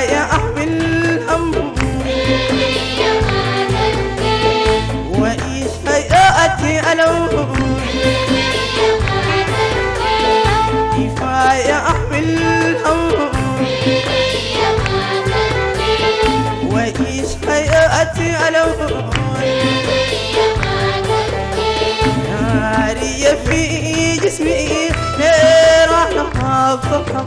يا أحب الهم وإيش هيئتي ألوم. كفاية أحمي الهم وإيش هيئتي ألوم. ناري في جسمي نيرة نهضة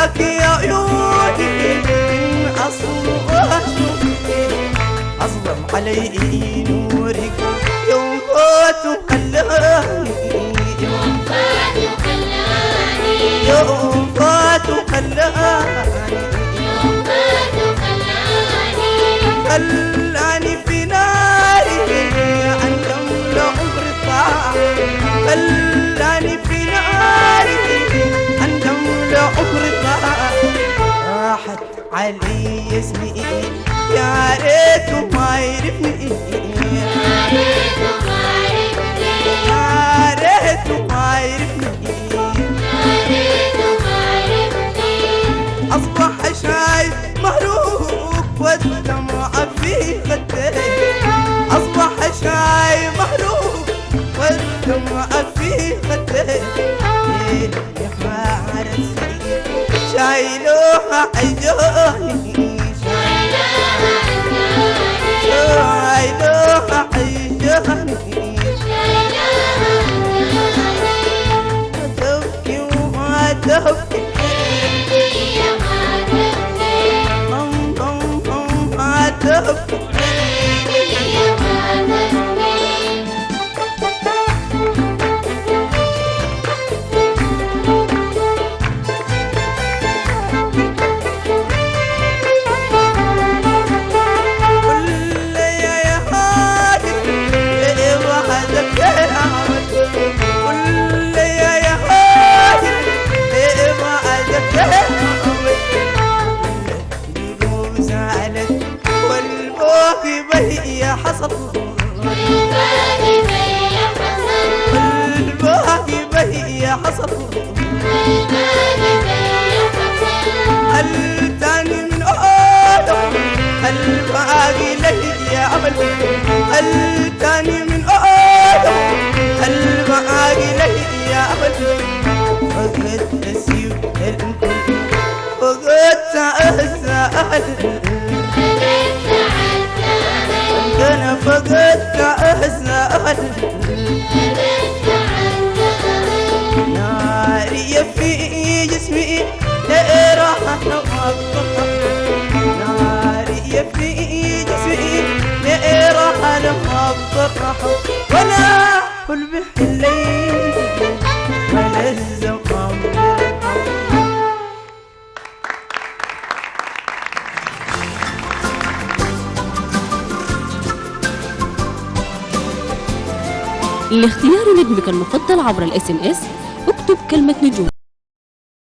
جاتك يا عيوني أصلها شفتي أظلم علي نورك يوم فات خلاني يوم فات خلاني خلاني في راحت علي اسمي. يا ريت ما يعرفني. يا ريت ما يعرفني. أصبح شايف مهروق والدمع في خديه أصبح شايف مهروق والدمع في خديه يا حارس شايلوها عيوني شايلوها عيوني تبكي وما تبكي أم أم أم ما تبكي كل يا يا هادي إيه وحدك يا عمد كل يا يا هادي إيه وحدك يا عمد القلوب زعلت والبوكي بهي حصل الباقي بهي حصل هل تاني من آدم هل باقي لي يا عمل هل تاني من آدم هل باقي لي يا عمل فقد أسيب الكل فقد أسأل أنا فقدت أسأل ناري في جسمي راح أبقى ناري في جسمي راح أبقى ولا حلم الليل ولا الزمان لاختيار نجمك المفضل عبر ال SMS اكتب كلمة نجوم.